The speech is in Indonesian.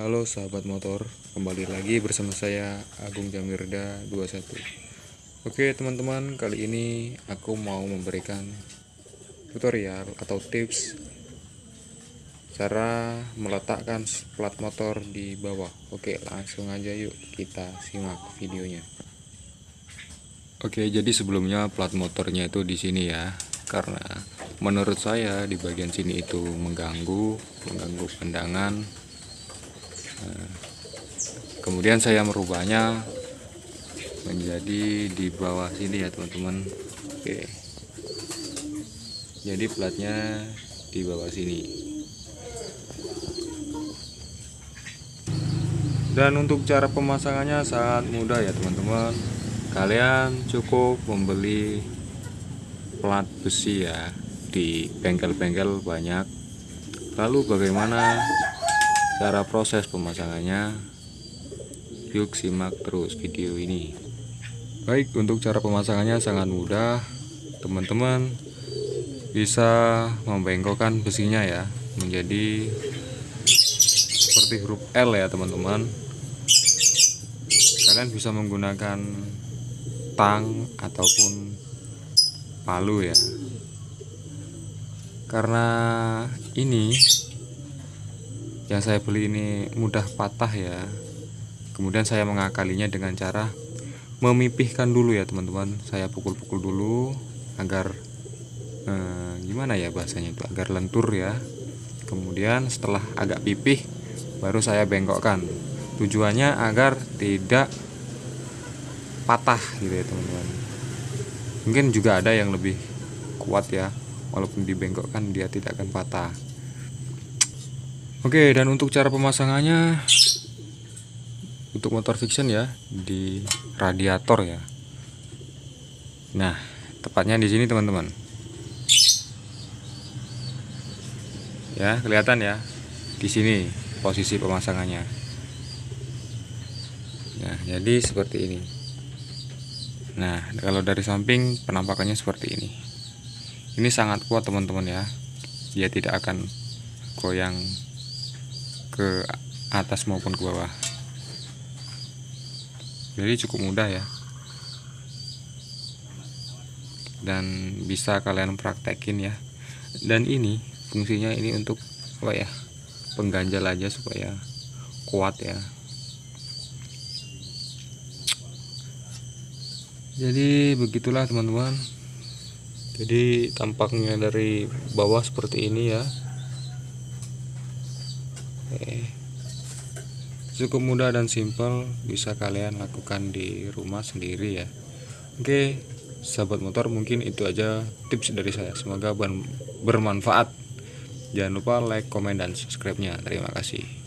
Halo sahabat motor, kembali lagi bersama saya Agung Jamirda 21 Oke teman-teman, kali ini aku mau memberikan tutorial atau tips Cara meletakkan plat motor di bawah. Oke langsung aja yuk kita simak videonya. Oke jadi sebelumnya plat motornya itu di sini ya Karena menurut saya di bagian sini itu mengganggu Mengganggu pandangan kemudian saya merubahnya menjadi di bawah sini ya teman-teman. Oke. Jadi platnya di bawah sini. Dan untuk cara pemasangannya sangat mudah ya teman-teman. Kalian cukup membeli plat besi ya di bengkel-bengkel banyak. Lalu bagaimana cara proses pemasangannya yuk simak terus video ini. Baik untuk cara pemasangannya sangat mudah. Teman-teman bisa membengkokkan besinya ya menjadi seperti huruf L ya teman-teman. Kalian bisa menggunakan tang ataupun palu ya. Karena ini yang saya beli ini mudah patah ya kemudian saya mengakalinya dengan cara memipihkan dulu ya teman-teman. Saya pukul-pukul dulu agar eh, gimana ya bahasanya itu agar lentur ya. Kemudian setelah agak pipih baru saya bengkokkan. Tujuannya agar tidak patah gitu ya teman-teman. Mungkin juga ada yang lebih kuat ya walaupun dibengkokkan dia tidak akan patah. Oke dan untuk cara pemasangannya untuk motor fiction ya di radiator ya. Nah tepatnya di sini teman-teman. Ya kelihatan ya di sini posisi pemasangannya. Nah jadi seperti ini. Nah kalau dari samping penampakannya seperti ini. Ini sangat kuat teman-teman ya. Dia tidak akan goyang ke atas maupun ke bawah jadi cukup mudah ya. Dan bisa kalian praktekin ya. Dan ini fungsinya ini untuk apa ya pengganjal aja supaya kuat ya. Jadi begitulah teman-teman. Jadi tampaknya dari bawah seperti ini ya. Oke. Cukup mudah dan simpel bisa kalian lakukan di rumah sendiri ya. Oke, sahabat motor mungkin itu aja tips dari saya. Semoga bermanfaat. Jangan lupa like, komen dan subscribe-nya. Terima kasih.